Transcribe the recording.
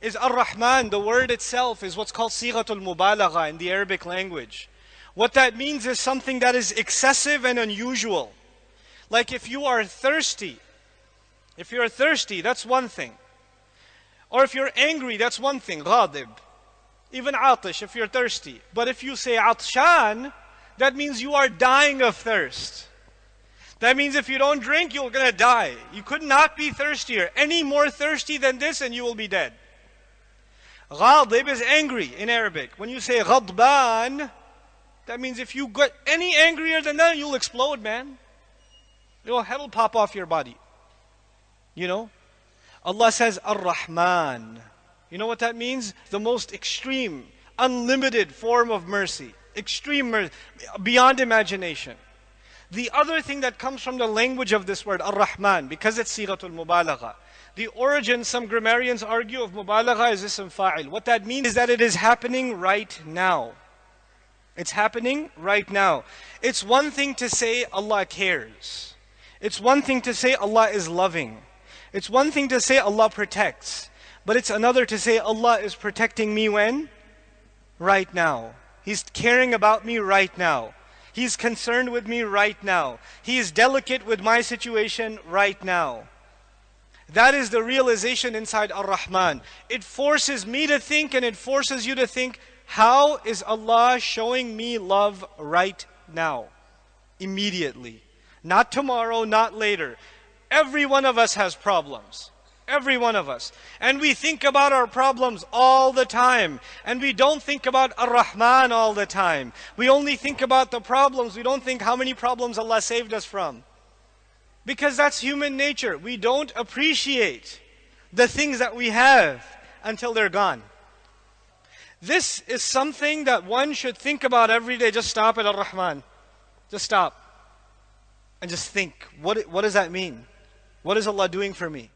is Ar-Rahman. The word itself is what's called Sighatul Mubalagha in the Arabic language. What that means is something that is excessive and unusual. Like if you are thirsty, if you're thirsty, that's one thing. Or if you're angry, that's one thing, ghadib. Even atish, if you're thirsty. But if you say atshan, that means you are dying of thirst. That means if you don't drink, you're going to die. You could not be thirstier. Any more thirsty than this, and you will be dead. Ghadib is angry in Arabic. When you say ghadban, that means if you get any angrier than that, you'll explode, man. Your head will pop off your body. You know? Allah says Ar-Rahman. You know what that means? The most extreme, unlimited form of mercy. Extreme mercy, beyond imagination. The other thing that comes from the language of this word, Ar-Rahman, because it's Sighatul Mubalagha. The origin, some grammarians argue, of Mubalagha is ism fa'il. What that means is that it is happening right now. It's happening right now. It's one thing to say Allah cares. It's one thing to say Allah is loving. It's one thing to say Allah protects. But it's another to say Allah is protecting me when? Right now. He's caring about me right now. He's concerned with me right now. He is delicate with my situation right now. That is the realization inside Ar-Rahman. It forces me to think and it forces you to think, how is Allah showing me love right now? Immediately. Not tomorrow, not later. Every one of us has problems. Every one of us. And we think about our problems all the time. And we don't think about Ar-Rahman all the time. We only think about the problems. We don't think how many problems Allah saved us from. Because that's human nature. We don't appreciate the things that we have until they're gone. This is something that one should think about every day. Just stop at Ar-Rahman. Just stop. And just think, what, what does that mean? What is Allah doing for me?